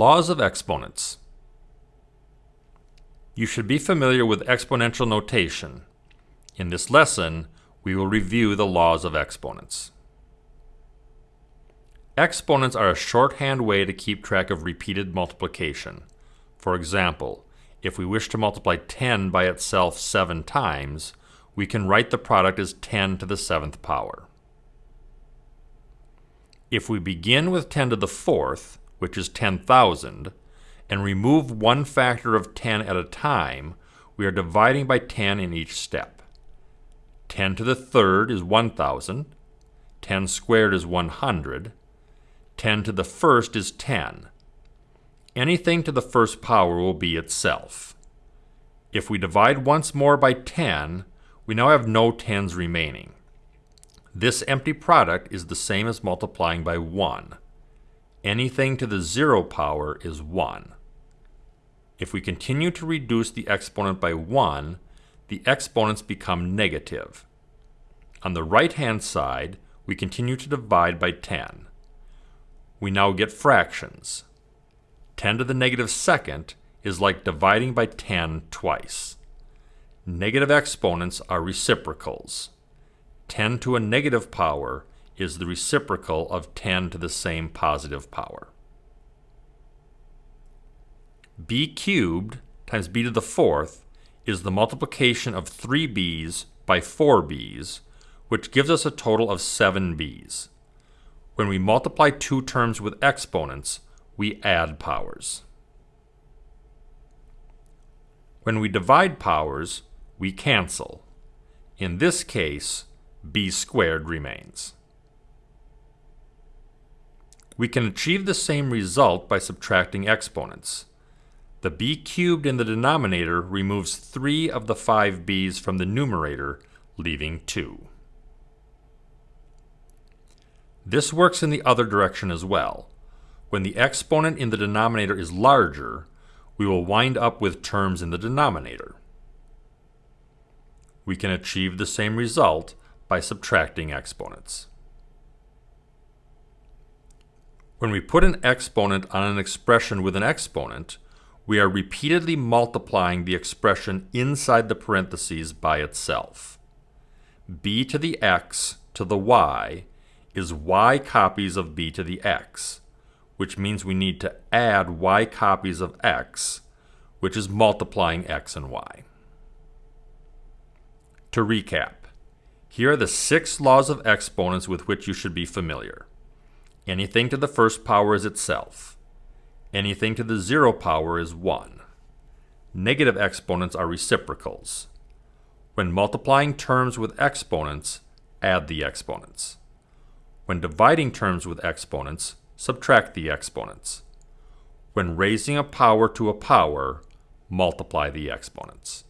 Laws of exponents. You should be familiar with exponential notation. In this lesson, we will review the laws of exponents. Exponents are a shorthand way to keep track of repeated multiplication. For example, if we wish to multiply 10 by itself 7 times, we can write the product as 10 to the 7th power. If we begin with 10 to the 4th, which is 10,000, and remove one factor of 10 at a time, we are dividing by 10 in each step. 10 to the third is 1,000, 10 squared is 100, 10 to the first is 10. Anything to the first power will be itself. If we divide once more by 10, we now have no 10s remaining. This empty product is the same as multiplying by 1. Anything to the 0 power is 1. If we continue to reduce the exponent by 1, the exponents become negative. On the right-hand side, we continue to divide by 10. We now get fractions. 10 to the negative second is like dividing by 10 twice. Negative exponents are reciprocals. 10 to a negative power is the reciprocal of 10 to the same positive power b cubed times b to the fourth is the multiplication of 3b's by 4b's, which gives us a total of 7b's. When we multiply two terms with exponents, we add powers. When we divide powers, we cancel. In this case, b squared remains. We can achieve the same result by subtracting exponents. The b cubed in the denominator removes 3 of the 5 b's from the numerator, leaving 2. This works in the other direction as well. When the exponent in the denominator is larger, we will wind up with terms in the denominator. We can achieve the same result by subtracting exponents. When we put an exponent on an expression with an exponent, we are repeatedly multiplying the expression inside the parentheses by itself. b to the x to the y is y copies of b to the x, which means we need to add y copies of x, which is multiplying x and y. To recap, here are the six laws of exponents with which you should be familiar. Anything to the first power is itself. Anything to the zero power is 1. Negative exponents are reciprocals. When multiplying terms with exponents, add the exponents. When dividing terms with exponents, subtract the exponents. When raising a power to a power, multiply the exponents.